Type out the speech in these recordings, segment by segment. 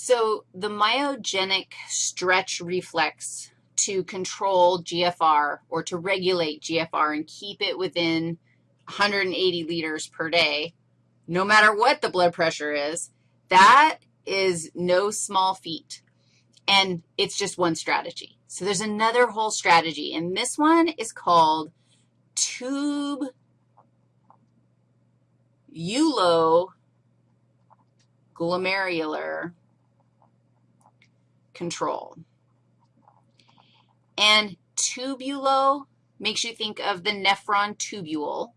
So the myogenic stretch reflex to control GFR or to regulate GFR and keep it within 180 liters per day, no matter what the blood pressure is, that is no small feat. And it's just one strategy. So there's another whole strategy, and this one is called tube glomerular control. And tubulo makes you think of the nephron tubule.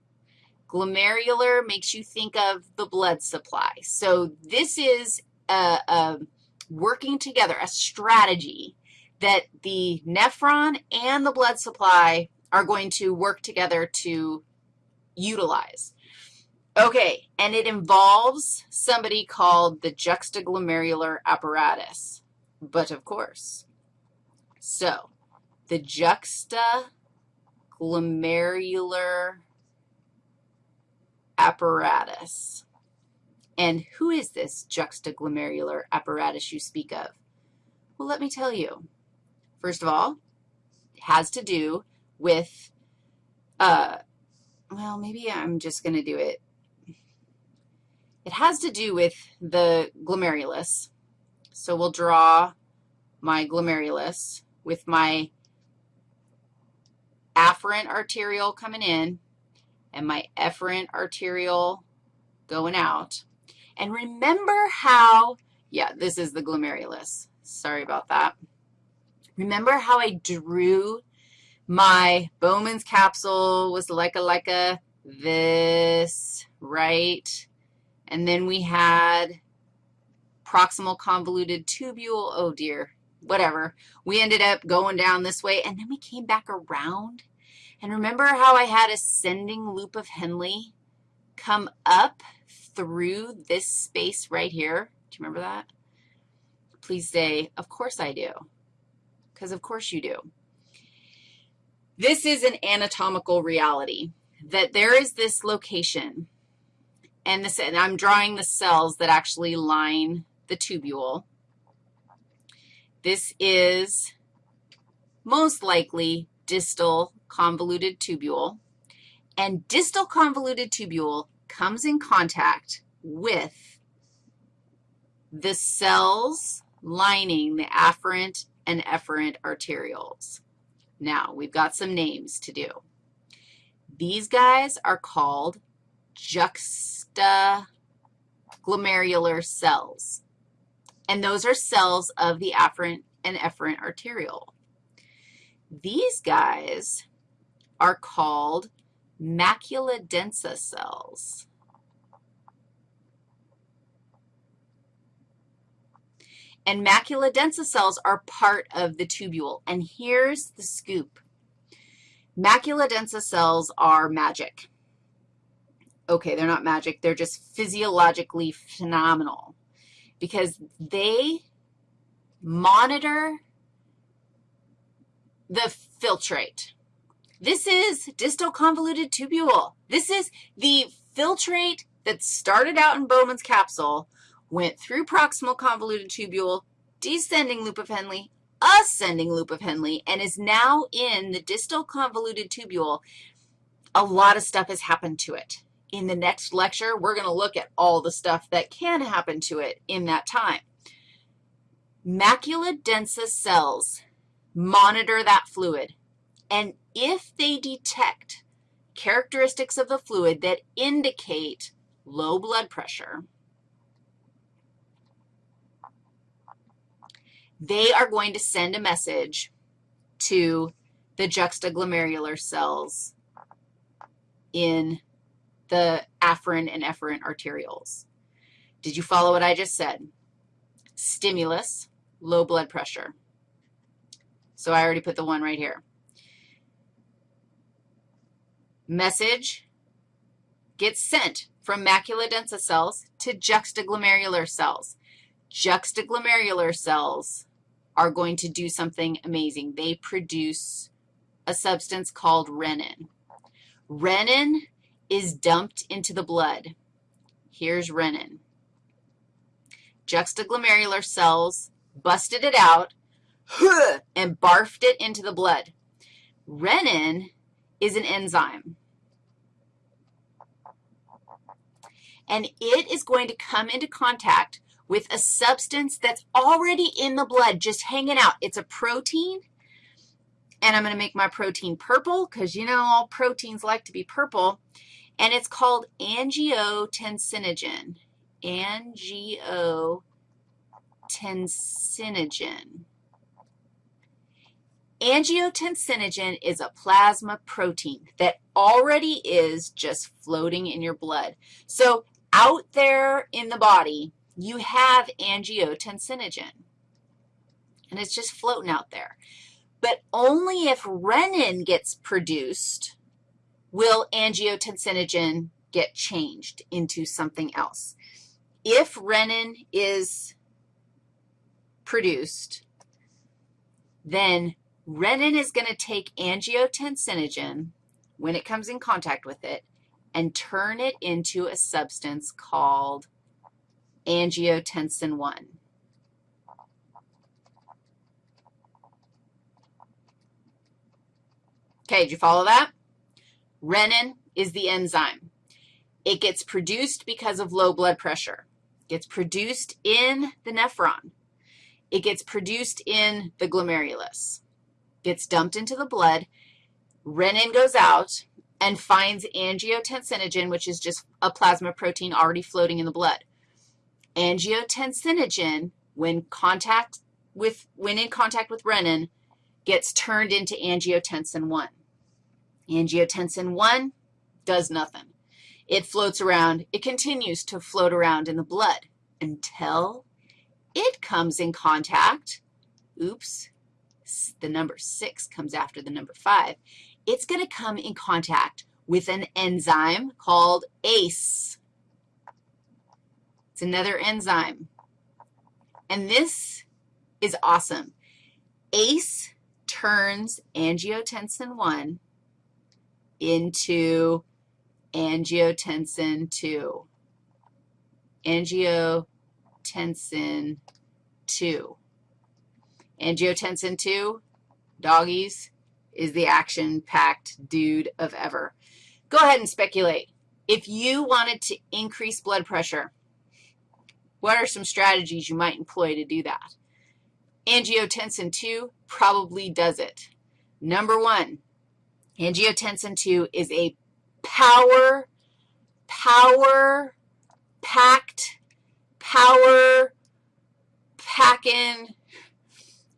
Glomerular makes you think of the blood supply. So this is a, a working together, a strategy that the nephron and the blood supply are going to work together to utilize. Okay, and it involves somebody called the juxtaglomerular apparatus, but of course. So the juxtaglomerular apparatus. And who is this juxtaglomerular apparatus you speak of? Well, let me tell you. First of all, it has to do with, uh, well, maybe I'm just going to do it it has to do with the glomerulus. So we'll draw my glomerulus with my afferent arteriole coming in and my efferent arteriole going out. And remember how, yeah, this is the glomerulus. Sorry about that. Remember how I drew my Bowman's capsule was like a, like a this, right? And then we had proximal convoluted tubule. Oh, dear, whatever. We ended up going down this way, and then we came back around. And remember how I had ascending loop of Henle come up through this space right here? Do you remember that? Please say, of course I do, because of course you do. This is an anatomical reality, that there is this location and, this, and I'm drawing the cells that actually line the tubule. This is most likely distal convoluted tubule, and distal convoluted tubule comes in contact with the cells lining the afferent and efferent arterioles. Now, we've got some names to do. These guys are called juxtaglomerular cells. And those are cells of the afferent and efferent arteriole. These guys are called macula densa cells. And macula densa cells are part of the tubule. And here's the scoop. Macula densa cells are magic okay, they're not magic, they're just physiologically phenomenal because they monitor the filtrate. This is distal convoluted tubule. This is the filtrate that started out in Bowman's capsule, went through proximal convoluted tubule, descending loop of Henle, ascending loop of Henle, and is now in the distal convoluted tubule. A lot of stuff has happened to it in the next lecture, we're going to look at all the stuff that can happen to it in that time. Macula densa cells monitor that fluid, and if they detect characteristics of the fluid that indicate low blood pressure, they are going to send a message to the juxtaglomerular cells in the afferent and efferent arterioles. Did you follow what I just said? Stimulus, low blood pressure. So I already put the one right here. Message gets sent from macula densa cells to juxtaglomerular cells. Juxtaglomerular cells are going to do something amazing. They produce a substance called renin. Renin is dumped into the blood. Here's renin. juxtaglomerular cells, busted it out, and barfed it into the blood. Renin is an enzyme. And it is going to come into contact with a substance that's already in the blood, just hanging out. It's a protein, and I'm going to make my protein purple because, you know, all proteins like to be purple, and it's called angiotensinogen, angiotensinogen. Angiotensinogen is a plasma protein that already is just floating in your blood. So out there in the body, you have angiotensinogen, and it's just floating out there. But only if renin gets produced will angiotensinogen get changed into something else. If renin is produced, then renin is going to take angiotensinogen when it comes in contact with it and turn it into a substance called angiotensin 1. Okay, did you follow that? Renin is the enzyme. It gets produced because of low blood pressure. It gets produced in the nephron. It gets produced in the glomerulus. Gets dumped into the blood. Renin goes out and finds angiotensinogen, which is just a plasma protein already floating in the blood. Angiotensinogen, when contact with when in contact with renin, gets turned into angiotensin 1. Angiotensin 1 does nothing. It floats around. It continues to float around in the blood until it comes in contact. Oops, the number 6 comes after the number 5. It's going to come in contact with an enzyme called ACE. It's another enzyme. And this is awesome. ACE turns angiotensin 1 into angiotensin 2. Angiotensin 2. Angiotensin 2, doggies, is the action-packed dude of ever. Go ahead and speculate. If you wanted to increase blood pressure, what are some strategies you might employ to do that? Angiotensin 2 probably does it. Number one, angiotensin II is a power, power packed, power packing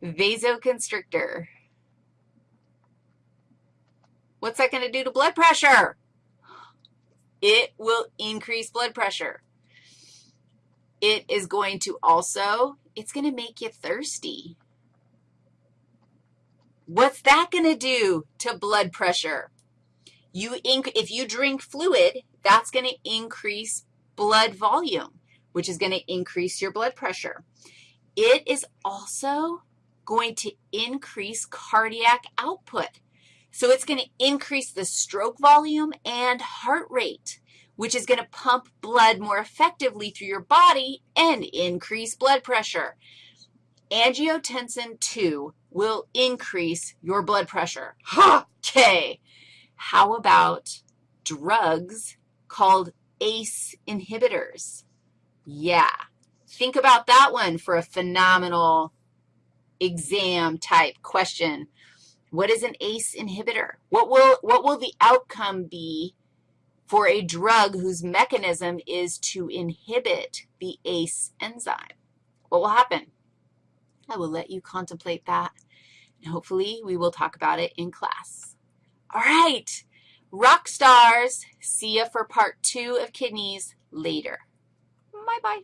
vasoconstrictor. What's that going to do to blood pressure? It will increase blood pressure. It is going to also, it's going to make you thirsty. What's that going to do to blood pressure? You if you drink fluid, that's going to increase blood volume, which is going to increase your blood pressure. It is also going to increase cardiac output. So it's going to increase the stroke volume and heart rate, which is going to pump blood more effectively through your body and increase blood pressure. Angiotensin 2 will increase your blood pressure. Okay. How about drugs called ACE inhibitors? Yeah. Think about that one for a phenomenal exam type question. What is an ACE inhibitor? What will, what will the outcome be for a drug whose mechanism is to inhibit the ACE enzyme? What will happen? I will let you contemplate that, and hopefully we will talk about it in class. All right, rock stars, see you for part two of kidneys later. Bye-bye.